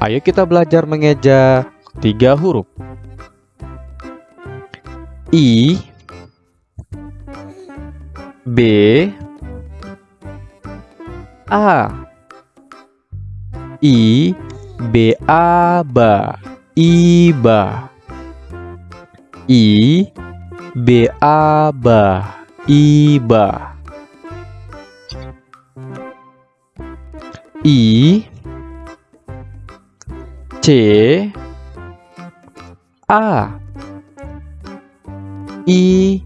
Ayo kita belajar mengeja tiga huruf. I B A. I B A ba Iba I B A ba Iba I C. A. I.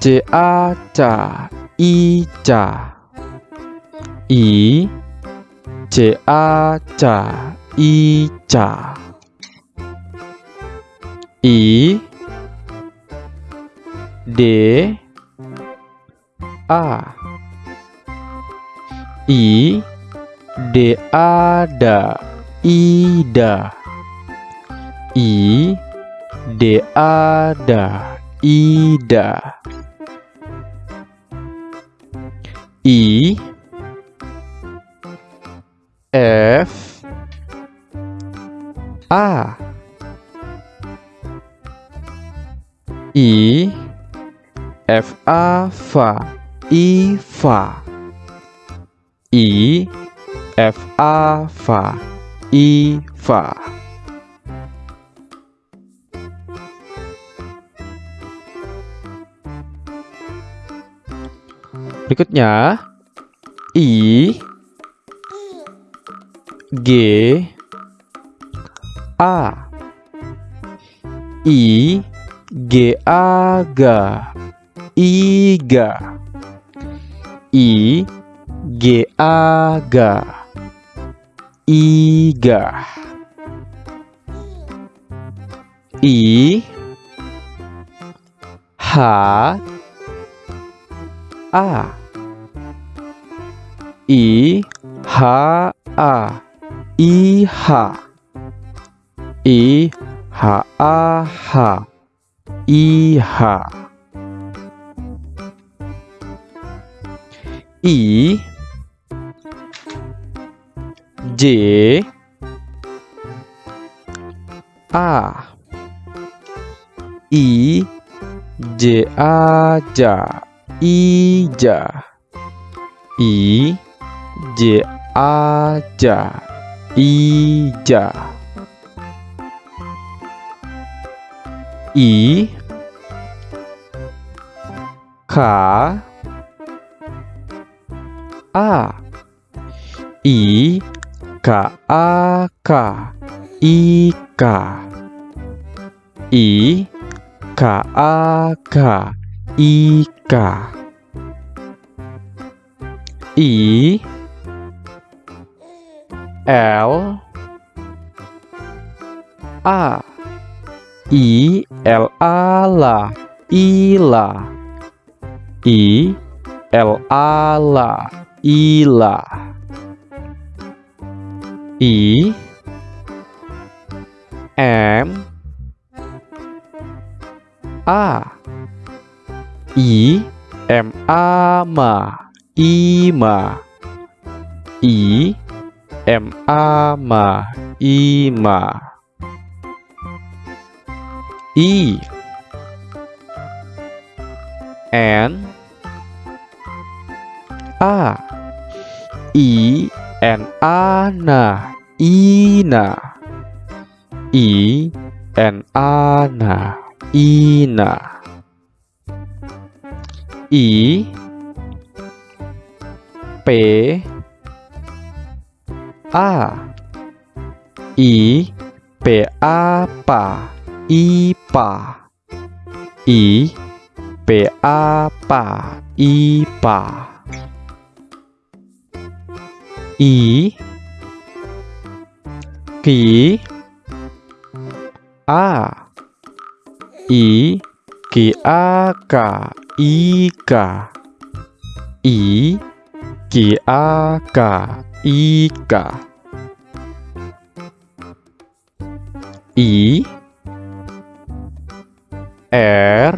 C A. Ca Ica I. C A. Ca Ica I. D. A. I. D. A. Da Ida. I D A da Ida. I F A. I F A fa I fa I F A fa I fa Berikutnya I G A. I G A ga Iga I G A ga Iga I H A. I H A. I H. I H A H. I H. I J. A. I. J. A. Ja Ija I. J. A. Ja Ija I. K. A. I K A K I K. I K A K I K. I L A. I L A la Ila I L. A la Ila I M A. I M A ma Ima I M A ma Ima I N N A na Ina. I N A na Ina. I P A. I P A pa I pa I P A pa I pa I Ki A. I Ki A ka I ka I Ki A ka I ka I R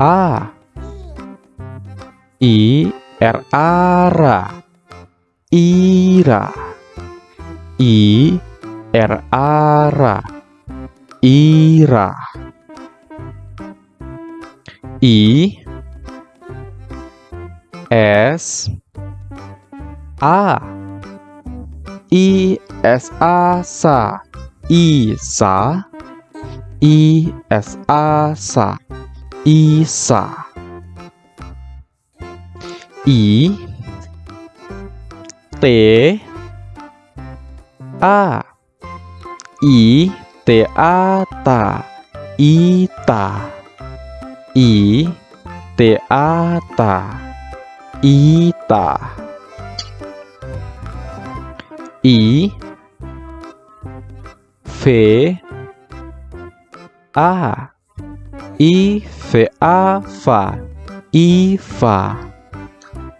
A. I ra Ira. I ra Ira. I S A. I S A sa Isa I S A. Sa Isa I T A. I T A ta Ita I T A ta Ita I V A. I V A fa Iva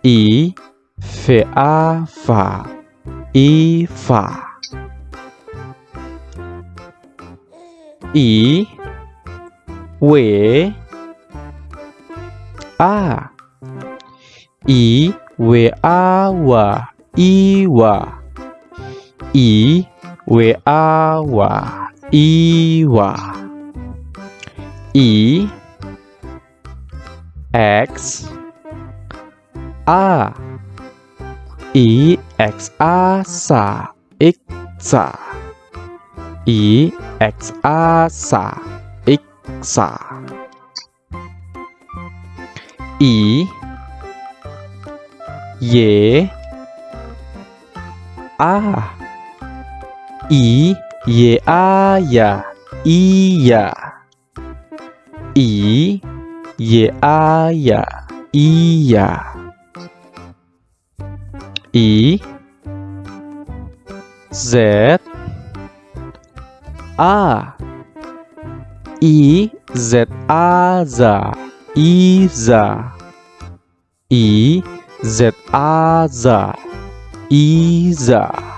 I V A fa Iva I W. A. I W. A wa Iwa I W. A wa Iwa I X A. I X A sa Iksa I X A sa Iksa I Y A. I Y A ya Iya I Y A ya Iya I Z A. I Z A za Iza I Z A za Iza